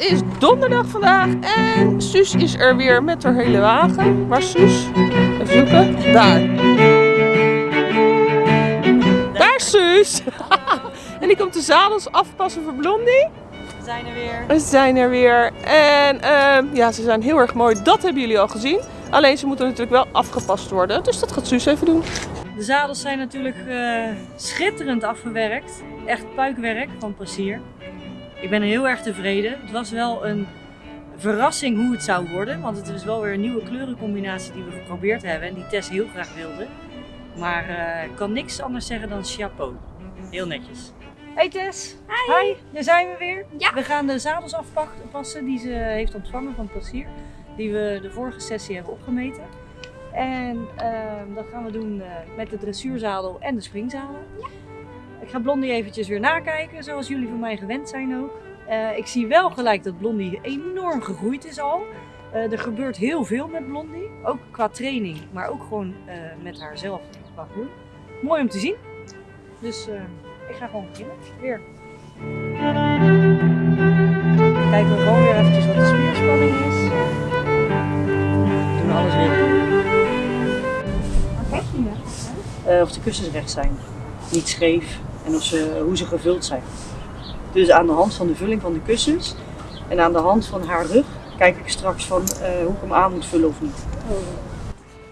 is donderdag vandaag en Suus is er weer met haar hele wagen. Waar is Suus? Even zoeken. Daar. Daar is Suus. en die komt de zadels afpassen voor Blondie. We zijn er weer. We zijn er weer. En ehm, ja, ze zijn heel erg mooi. Dat hebben jullie al gezien. Alleen ze moeten natuurlijk wel afgepast worden. Dus dat gaat Suus even doen. De zadels zijn natuurlijk eh, schitterend afgewerkt. Echt puikwerk van Passier. Ik ben heel erg tevreden. Het was wel een verrassing hoe het zou worden. Want het is wel weer een nieuwe kleurencombinatie die we geprobeerd hebben. En die Tess heel graag wilde. Maar eh, ik kan niks anders zeggen dan chapeau. Heel netjes. Hey Tess. Hi. Daar zijn we weer. Ja. We gaan de zadels afpassen die ze heeft ontvangen van Passier. Die we de vorige sessie hebben opgemeten. En ehm, dat gaan we doen eh, met de dressuurzadel en de springzadel. Ik ga Blondie eventjes weer nakijken, zoals jullie van mij gewend zijn ook. Eh, ik zie wel gelijk dat Blondie enorm gegroeid is al. Eh, er gebeurt heel veel met Blondie, ook qua training, maar ook gewoon eh, met haarzelf qua groei. Mooi om te zien. Dus ik ga gewoon beginnen. Weer. Kijken we gewoon weer eventjes wat de spierspanning is. We doen alles weer. Eh, of de kussens recht zijn, niet scheef ze, hoe ze gevuld zijn. Dus aan de hand van de vulling van de kussens en aan de hand van haar rug kijk ik straks van eh, hoe ik hem aan moet vullen of niet.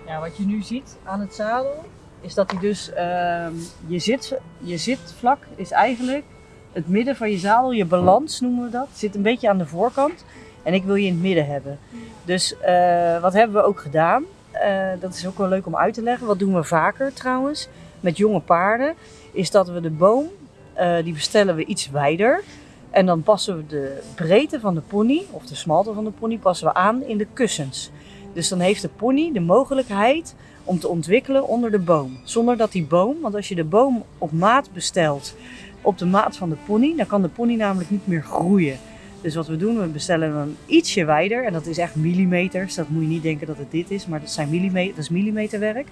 Ja, wat je nu ziet aan het zadel is dat hij dus, ehm, je, zit, je zitvlak is eigenlijk het midden van je zadel, je balans noemen we dat, zit een beetje aan de voorkant en ik wil je in het midden hebben. Dus eh, wat hebben we ook gedaan? Eh, dat is ook wel leuk om uit te leggen. Wat doen we vaker trouwens met jonge paarden? Is dat we de boom, eh, die bestellen we iets wijder. En dan passen we de breedte van de pony, of de smalte van de pony, passen we aan in de kussens. Dus dan heeft de pony de mogelijkheid om te ontwikkelen onder de boom. Zonder dat die boom, want als je de boom op maat bestelt, op de maat van de pony, dan kan de pony namelijk niet meer groeien. Dus wat we doen, we bestellen hem ietsje wijder. En dat is echt millimeters. Dat moet je niet denken dat het dit is, maar dat, zijn millimeter, dat is millimeterwerk.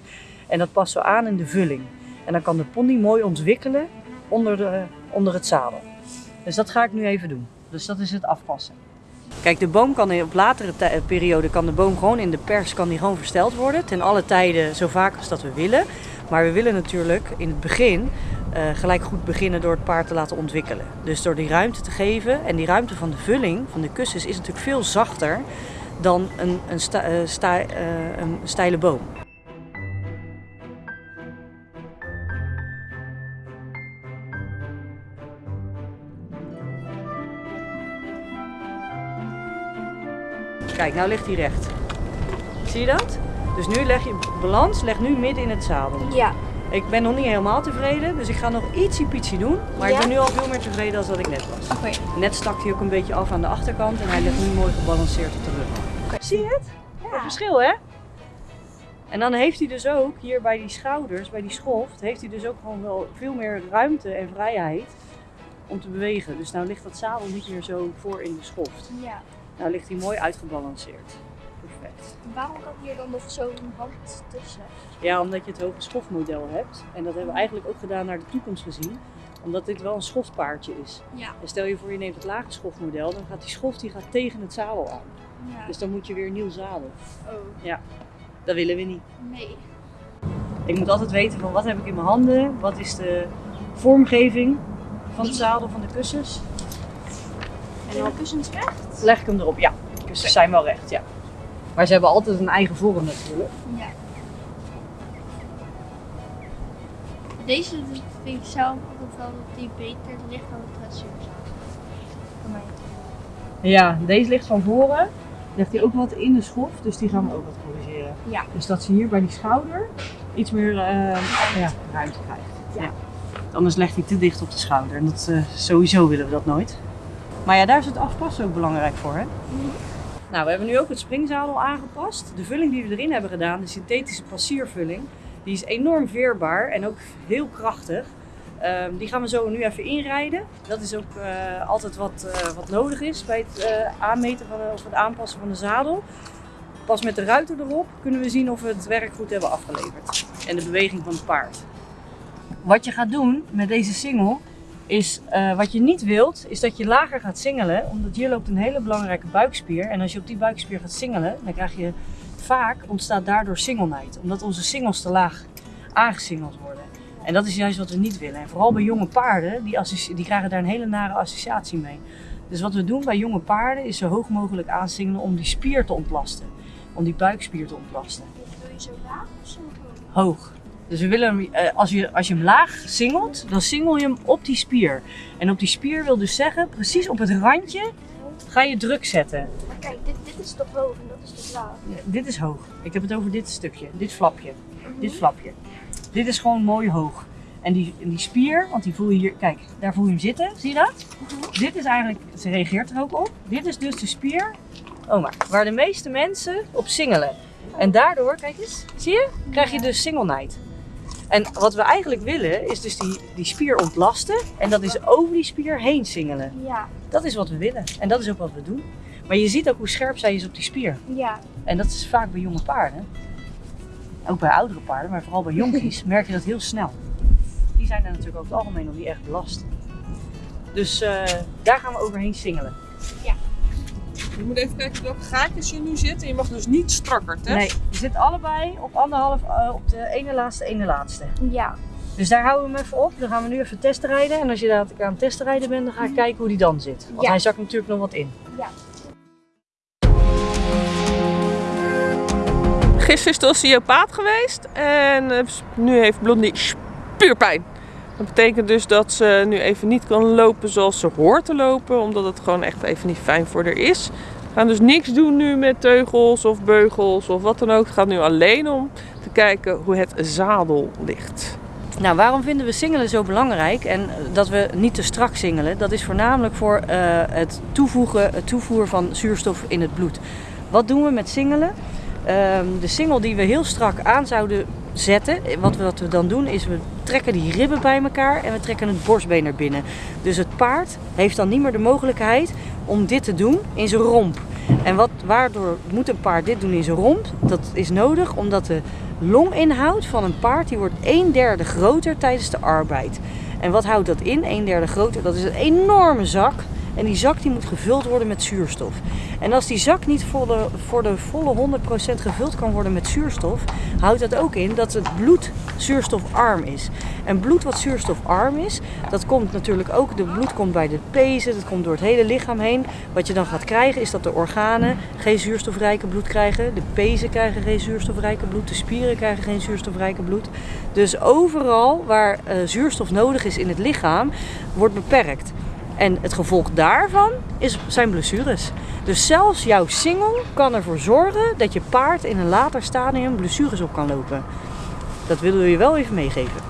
En dat passen we aan in de vulling. En dan kan de pony mooi ontwikkelen onder, de, onder het zadel. Dus dat ga ik nu even doen. Dus dat is het afpassen. Kijk, de boom kan op latere tij- periode kan de boom gewoon in de pers kan die gewoon versteld worden. Ten alle tijden, zo vaak als dat we willen. Maar we willen natuurlijk in het begin eh, gelijk goed beginnen door het paard te laten ontwikkelen. Dus door die ruimte te geven. En die ruimte van de vulling, van de kussens, is natuurlijk veel zachter dan een, een, eh, eh, een steile boom. Kijk, nou ligt hij recht. Zie je dat? Dus nu leg je balans, leg nu midden in het zadel. Ja. Ik ben nog niet helemaal tevreden, dus ik ga nog ietsie pietsie doen. Maar ik Ja? ben nu al veel meer tevreden dan dat ik net was. Oké. Net stak hij ook een beetje af aan de achterkant en hij ligt nu mooi gebalanceerd op de rug. Zie je het? Het verschil hè? En dan heeft hij dus ook hier bij die schouders, bij die schoft, heeft hij dus ook gewoon wel veel meer ruimte en vrijheid om te bewegen. Dus nou ligt dat zadel niet meer zo voor in de schoft. Ja. Nou ligt hij mooi uitgebalanceerd. Perfect. Waarom kan hier dan nog zo'n hand tussen? Ja, omdat je het hoge schofmodel hebt. En dat hebben we eigenlijk ook gedaan naar de toekomst gezien. Omdat dit wel een schofpaardje is. Ja. En stel je voor je neemt het lage schofmodel, dan gaat die schoft die gaat tegen het zadel aan. Ja. Dus dan moet je weer een nieuw zadel. Oh. Dat willen we niet. Nee. Ik moet altijd weten van wat heb ik in mijn handen, wat is de vormgeving van het zadel, van de kussens. Dan kussens recht? Leg ik hem erop, ja. De kussens zijn wel recht, ja. Maar ze hebben altijd een eigen vorm natuurlijk. Ja. Deze vind ik zelf altijd wel dat die beter ligt dan de dressuurzaal. Voor mij. Ja, deze ligt van voren. Ligt hij ook wat in de schoft, dus die gaan we ook wat corrigeren. Ja. Dus dat ze hier bij die schouder iets meer eh, ja, ruimte krijgt. Ja. Anders legt hij te dicht op de schouder. En dat, eh, sowieso willen we dat nooit. Maar ja, daar is het afpassen ook belangrijk voor. Hè? Nou, we hebben nu ook het springzadel aangepast. De vulling die we erin hebben gedaan, de synthetische passiervulling, die is enorm veerbaar en ook heel krachtig. Ehm, die gaan we zo nu even inrijden. Dat is ook eh, altijd wat, eh, wat nodig is bij het eh, aanmeten van, of het aanpassen van de zadel. Pas met de ruiter erop kunnen we zien of we het werk goed hebben afgeleverd. En de beweging van het paard. Wat je gaat doen met deze single is eh, wat je niet wilt, is dat je lager gaat singelen. Omdat hier loopt een hele belangrijke buikspier. En als je op die buikspier gaat singelen, dan krijg je vaak, ontstaat daardoor singelnijd. Omdat onze singels te laag aangesingeld worden. En dat is juist wat we niet willen. En vooral bij jonge paarden, die, die krijgen daar een hele nare associatie mee. Dus wat we doen bij jonge paarden is zo hoog mogelijk aansingelen om die spier te ontlasten. Om die buikspier te ontlasten. Wil je zo laag of zo hoog? Hoog. Dus we willen hem, eh, als, je, als je hem laag singelt, dan singel je hem op die spier. En op die spier wil dus zeggen, precies op het randje ga je druk zetten. Maar kijk, dit, dit is toch hoog en dat is toch laag? Ja, Dit is hoog. Ik heb het over dit stukje, dit flapje, dit flapje. Dit is gewoon mooi hoog. En die, en die spier, want die voel je hier, kijk, daar voel je hem zitten, zie je dat? Dit is eigenlijk, ze reageert er ook op. Dit is dus de spier, oh maar, waar de meeste mensen op singelen. En daardoor, kijk eens, zie je, krijg je dus singelnijd. En wat we eigenlijk willen, is dus die, die spier ontlasten. En dat is over die spier heen singelen. Ja, Dat is wat we willen. En dat is ook wat we doen. Maar je ziet ook hoe scherp zij is op die spier. ja. En dat is vaak bij jonge paarden. Ook bij oudere paarden, maar vooral bij jonkies merk je dat heel snel. Die zijn er natuurlijk over het algemeen nog niet echt belast. Dus eh, daar gaan we overheen singelen. Je moet even kijken welke gaatjes je nu zit. En je mag dus niet strakker, hè? Nee, je zit allebei op anderhalf, eh, op de ene laatste, ene laatste. Ja. Dus daar houden we hem even op. Dan gaan we nu even testenrijden. En als je dadelijk aan het testenrijden bent, dan ga ik kijken hoe die dan zit. Want Ja. hij zakt natuurlijk nog wat in. Ja. Gisteren is de osteopaat geweest. En eh, nu heeft Blondie spuurpijn. Dat betekent dus dat ze nu even niet kan lopen zoals ze hoort te lopen. Omdat het gewoon echt even niet fijn voor haar is. Gaan dus niks doen nu met teugels of beugels of wat dan ook. Het gaat nu alleen om te kijken hoe het zadel ligt. Nou, waarom vinden we singelen zo belangrijk en dat we niet te strak singelen? Dat is voornamelijk voor eh, het toevoegen, het toevoer van zuurstof in het bloed. Wat doen we met singelen? Ehm, de singel die we heel strak aan zouden zetten, wat we, wat we dan doen is we trekken die ribben bij elkaar en we trekken het borstbeen naar binnen. Dus het paard heeft dan niet meer de mogelijkheid om dit te doen in zijn romp. En wat, waardoor moet een paard dit doen in zijn romp? Dat is nodig omdat de longinhoud van een paard die wordt een derde groter tijdens de arbeid. En wat houdt dat in? Een derde groter, dat is een enorme zak. En die zak die moet gevuld worden met zuurstof. En als die zak niet voor de, voor de volle 100% gevuld kan worden met zuurstof, houdt dat ook in dat het bloed zuurstofarm is. En bloed wat zuurstofarm is, dat komt natuurlijk ook, de bloed komt bij de pezen, dat komt door het hele lichaam heen. Wat je dan gaat krijgen is dat de organen geen zuurstofrijke bloed krijgen. De pezen krijgen geen zuurstofrijke bloed, de spieren krijgen geen zuurstofrijke bloed. Dus overal waar eh, zuurstof nodig is in het lichaam, wordt beperkt. En het gevolg daarvan is, zijn blessures. Dus zelfs jouw singel kan ervoor zorgen dat je paard in een later stadium blessures op kan lopen. Dat willen we je wel even meegeven.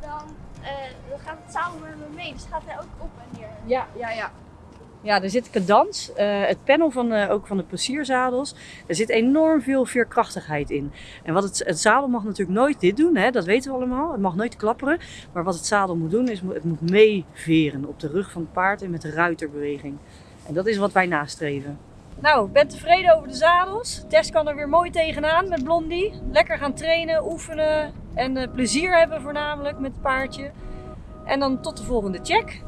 Dan, eh, dan gaat het samen met me mee. Dus gaat hij ook op en neer. Ja, ja, ja. Ja, er zit cadans. Eh, het panel van, eh, ook van de passierzadels. Er zit enorm veel veerkrachtigheid in. En wat het, het zadel mag natuurlijk nooit dit doen, hè, dat weten we allemaal. Het mag nooit klapperen. Maar wat het zadel moet doen, is het moet meeveren op de rug van het paard en met de ruiterbeweging. En dat is wat wij nastreven. Nou, ben tevreden over de zadels. Tess kan er weer mooi tegenaan met Blondie. Lekker gaan trainen, oefenen en eh, plezier hebben voornamelijk met het paardje. En dan tot de volgende check.